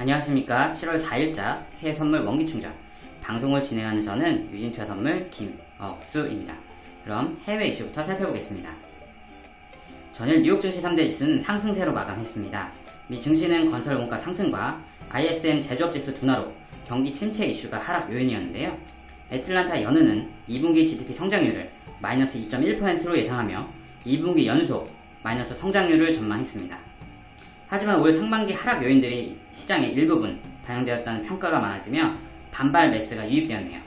안녕하십니까 7월 4일자 해외 선물 원기 충전 방송을 진행하는 저는 유진투자 선물 김억수입니다. 그럼 해외 이슈부터 살펴보겠습니다. 전일 뉴욕 증시 3대 지수는 상승세로 마감했습니다. 미 증시는 건설 원가 상승과 ISM 제조업 지수 둔화로 경기 침체 이슈가 하락 요인이었는데요. 애틀란타 연은은 2분기 GDP 성장률을 마이너스 2.1%로 예상하며 2분기 연속 마이너스 성장률을 전망했습니다. 하지만 올 상반기 하락 요인들이 시장의 일부분 반영되었다는 평가가 많아지며 반발 매수가 유입되었네요.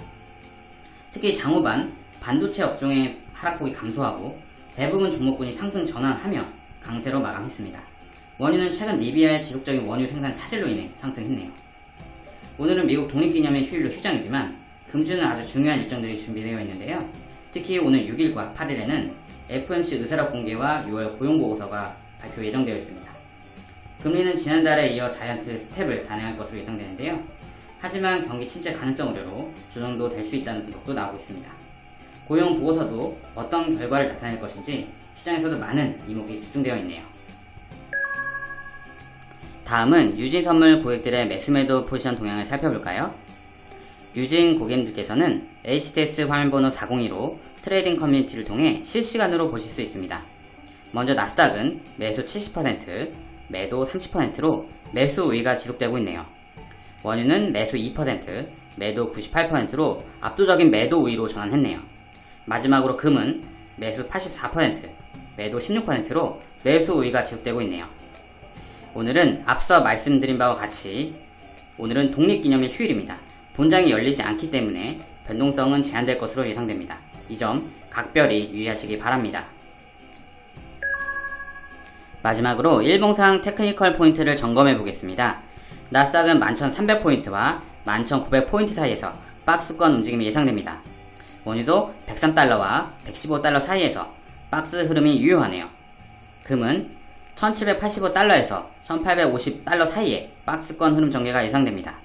특히 장후반 반도체 업종의 하락폭이 감소하고 대부분 종목군이 상승 전환하며 강세로 마감했습니다. 원유는 최근 리비아의 지속적인 원유 생산 차질로 인해 상승했네요. 오늘은 미국 독립기념일 휴일로 휴장이지만 금주는 아주 중요한 일정들이 준비되어 있는데요. 특히 오늘 6일과 8일에는 FOMC 의사락 공개와 6월 고용보고서가 발표 예정되어 있습니다. 금리는 지난달에 이어 자이언트 스텝을 단행할 것으로 예상되는데요. 하지만 경기 침체 가능성 우려로 조정도 될 수 있다는 분석도 나오고 있습니다. 고용 보고서도 어떤 결과를 나타낼 것인지 시장에서도 많은 이목이 집중되어 있네요. 다음은 유진 선물 고객들의 매수매도 포지션 동향을 살펴볼까요? 유진 고객님들께서는 HTS 화면번호 402로 trading community를 통해 실시간으로 보실 수 있습니다. 먼저 나스닥은 매수 70%, 매도 30%로 매수 우위가 지속되고 있네요. 원유는 매수 2%, 매도 98%로 압도적인 매도 우위로 전환했네요. 마지막으로 금은 매수 84%, 매도 16%로 매수 우위가 지속되고 있네요. 오늘은 앞서 말씀드린 바와 같이 오늘은 독립기념일 휴일입니다. 본장이 열리지 않기 때문에 변동성은 제한될 것으로 예상됩니다. 이 점 각별히 유의하시기 바랍니다. 마지막으로 일봉상 technical 포인트를 점검해 보겠습니다. 나스닥은 11,300포인트와 11,900포인트 사이에서 박스권 움직임이 예상됩니다. 원유도 103달러와 115달러 사이에서 박스 흐름이 유효하네요. 금은 1785달러에서 1850달러 사이에 박스권 흐름 전개가 예상됩니다.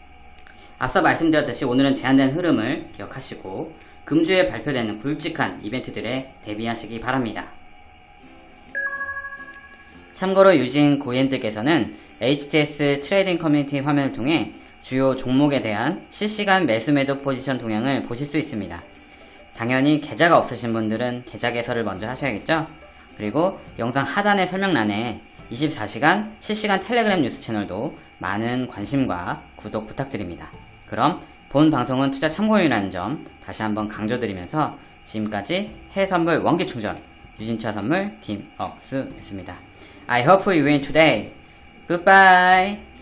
앞서 말씀드렸듯이 오늘은 제한된 흐름을 기억하시고 금주에 발표되는 굵직한 이벤트들에 대비하시기 바랍니다. 참고로 유진 고객님들께서는 HTS trading community 화면을 통해 주요 종목에 대한 실시간 매수 매도 포지션 동향을 보실 수 있습니다. 당연히 계좌가 없으신 분들은 계좌 개설을 먼저 하셔야겠죠? 그리고 영상 하단의 설명란에 24시간 실시간 텔레그램 뉴스 채널도 많은 관심과 구독 부탁드립니다. 그럼 본 방송은 투자 참고용이라는 점 다시 한번 강조드리면서 지금까지 해외선물 원기충전 유진차 선물 김억수였습니다. I hope you win today. Goodbye.